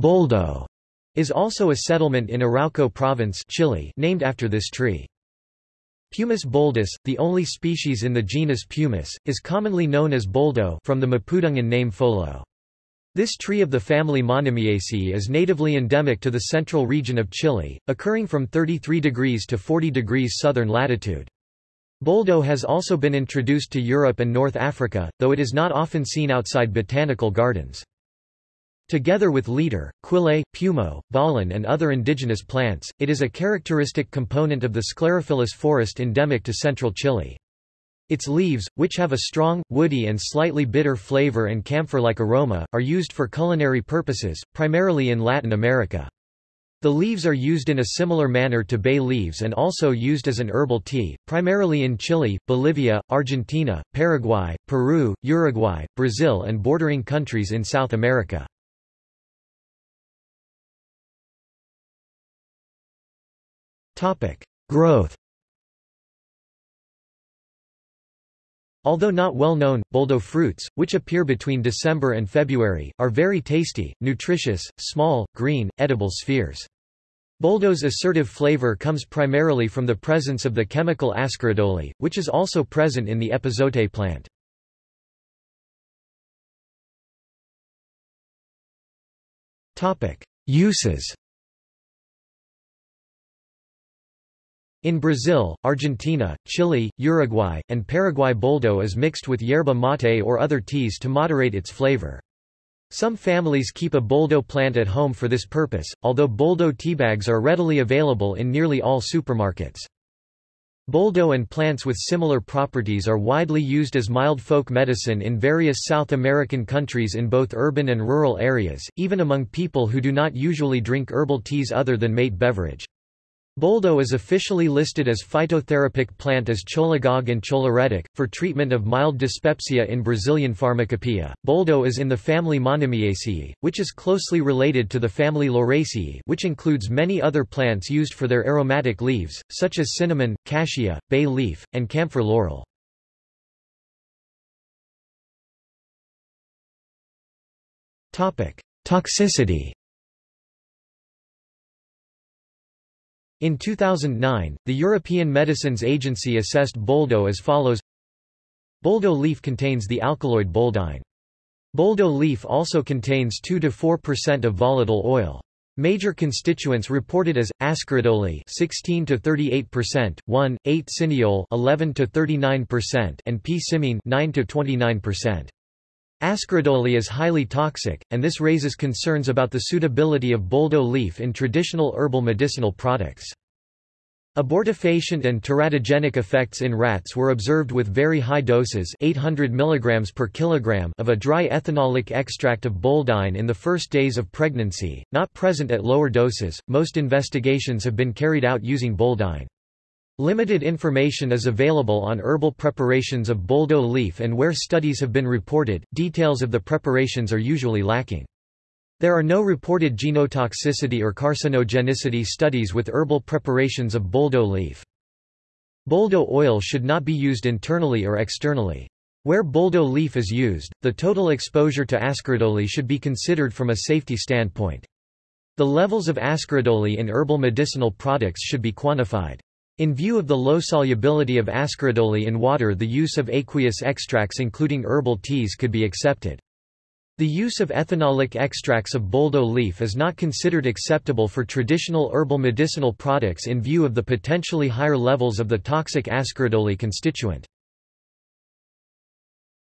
Boldo is also a settlement in Arauco province Chile named after this tree. Peumus boldus, the only species in the genus Pumis, is commonly known as boldo from the Mapudungun name folo. This tree of the family Monimiaceae is natively endemic to the central region of Chile, occurring from 33 degrees to 40 degrees southern latitude. Boldo has also been introduced to Europe and North Africa, though it is not often seen outside botanical gardens. Together with leader, quillay, peumo, bollén and other indigenous plants, it is a characteristic component of the sclerophyllous forest endemic to central Chile. Its leaves, which have a strong, woody and slightly bitter flavor and camphor-like aroma, are used for culinary purposes, primarily in Latin America. The leaves are used in a similar manner to bay leaves and also used as an herbal tea, primarily in Chile, Bolivia, Argentina, Paraguay, Peru, Uruguay, Brazil and bordering countries in South America. Growth Although not well known, boldo fruits, which appear between December and February, are very tasty, nutritious, small, green, edible spheres. Boldo's assertive flavor comes primarily from the presence of the chemical ascaridole, which is also present in the epazote plant. Uses In Brazil, Argentina, Chile, Uruguay, and Paraguay boldo is mixed with yerba mate or other teas to moderate its flavor. Some families keep a boldo plant at home for this purpose, although boldo teabags are readily available in nearly all supermarkets. Boldo and plants with similar properties are widely used as mild folk medicine in various South American countries in both urban and rural areas, even among people who do not usually drink herbal teas other than mate beverage. Boldo is officially listed as phytotherapic plant as cholagogue and choleretic, for treatment of mild dyspepsia in Brazilian pharmacopoeia. Boldo is in the family Monimiaceae, which is closely related to the family Lauraceae which includes many other plants used for their aromatic leaves, such as cinnamon, cassia, bay leaf, and camphor laurel. Toxicity In 2009, the European Medicines Agency assessed boldo as follows Boldo leaf contains the alkaloid boldine. Boldo leaf also contains 2–4% of volatile oil. Major constituents reported as ascaridole 16 to 38%, 1, 8 cineole 11 to 39%, and p-cymene 9 to 29%. Ascaridole is highly toxic, and this raises concerns about the suitability of boldo leaf in traditional herbal medicinal products. Abortifacient and teratogenic effects in rats were observed with very high doses 800 mg per kilogram of a dry ethanolic extract of boldine in the first days of pregnancy, not present at lower doses. Most investigations have been carried out using boldine. Limited information is available on herbal preparations of boldo leaf and where studies have been reported, details of the preparations are usually lacking. There are no reported genotoxicity or carcinogenicity studies with herbal preparations of boldo leaf. Boldo oil should not be used internally or externally. Where boldo leaf is used, the total exposure to ascaridole should be considered from a safety standpoint. The levels of ascaridole in herbal medicinal products should be quantified. In view of the low solubility of ascaridole in water the use of aqueous extracts including herbal teas could be accepted. The use of ethanolic extracts of boldo leaf is not considered acceptable for traditional herbal medicinal products in view of the potentially higher levels of the toxic ascaridole constituent.